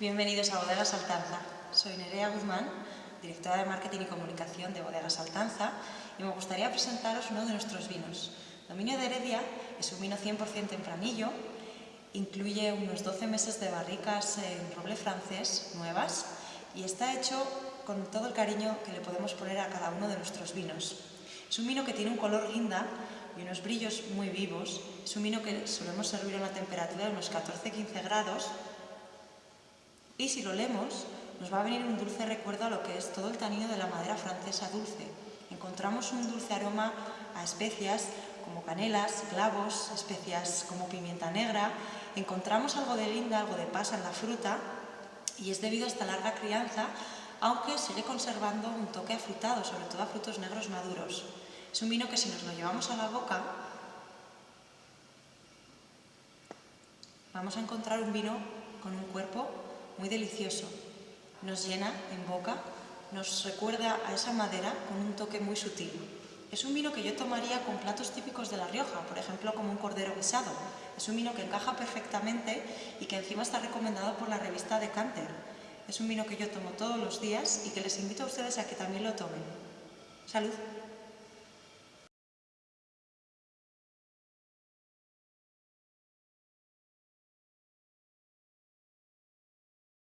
Bienvenidos a Bodegas Altanza. Soy Nerea Guzmán, directora de Marketing y Comunicación de Bodegas Altanza y me gustaría presentaros uno de nuestros vinos. Dominio de Heredia es un vino 100% tempranillo, incluye unos 12 meses de barricas en roble francés nuevas y está hecho con todo el cariño que le podemos poner a cada uno de nuestros vinos. Es un vino que tiene un color guinda y unos brillos muy vivos. Es un vino que solemos servir a una temperatura de unos 14-15 grados y si lo leemos nos va a venir un dulce recuerdo a lo que es todo el tanino de la madera francesa dulce. Encontramos un dulce aroma a especias como canelas, clavos, especias como pimienta negra. Encontramos algo de linda, algo de pasa en la fruta y es debido a esta larga crianza, aunque sigue conservando un toque afrutado, sobre todo a frutos negros maduros. Es un vino que si nos lo llevamos a la boca, vamos a encontrar un vino con un cuerpo muy delicioso. Nos llena en boca, nos recuerda a esa madera con un toque muy sutil. Es un vino que yo tomaría con platos típicos de La Rioja, por ejemplo como un cordero guisado. Es un vino que encaja perfectamente y que encima está recomendado por la revista Decanter. Es un vino que yo tomo todos los días y que les invito a ustedes a que también lo tomen. ¡Salud!